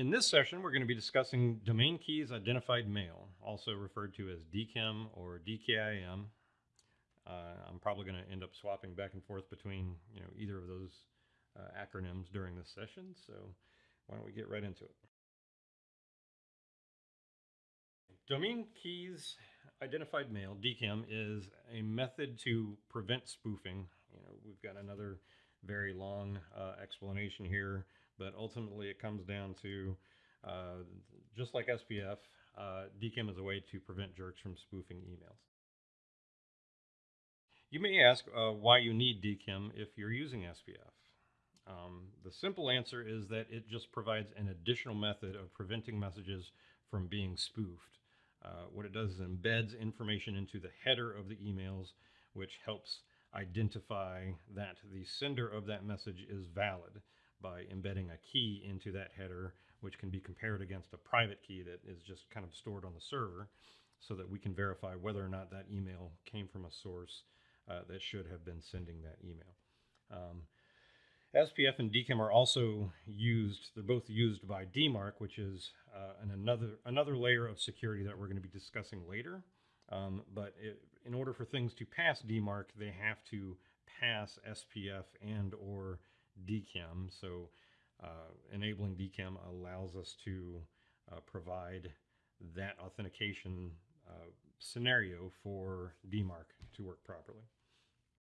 In this session, we're going to be discussing domain keys identified mail, also referred to as DKIM or DKIM. Uh, I'm probably going to end up swapping back and forth between you know either of those uh, acronyms during this session. So why don't we get right into it? Domain keys identified mail DKIM is a method to prevent spoofing. You know, we've got another very long uh, explanation here, but ultimately it comes down to uh, just like SPF, uh, DKIM is a way to prevent jerks from spoofing emails. You may ask uh, why you need DKIM if you're using SPF. Um, the simple answer is that it just provides an additional method of preventing messages from being spoofed. Uh, what it does is embeds information into the header of the emails, which helps identify that the sender of that message is valid by embedding a key into that header, which can be compared against a private key that is just kind of stored on the server so that we can verify whether or not that email came from a source uh, that should have been sending that email. Um, SPF and DKIM are also used, they're both used by DMARC, which is uh, an another, another layer of security that we're going to be discussing later. Um, but it, in order for things to pass DMARC, they have to pass SPF and or DKIM. So uh, enabling DKIM allows us to uh, provide that authentication uh, scenario for DMARC to work properly.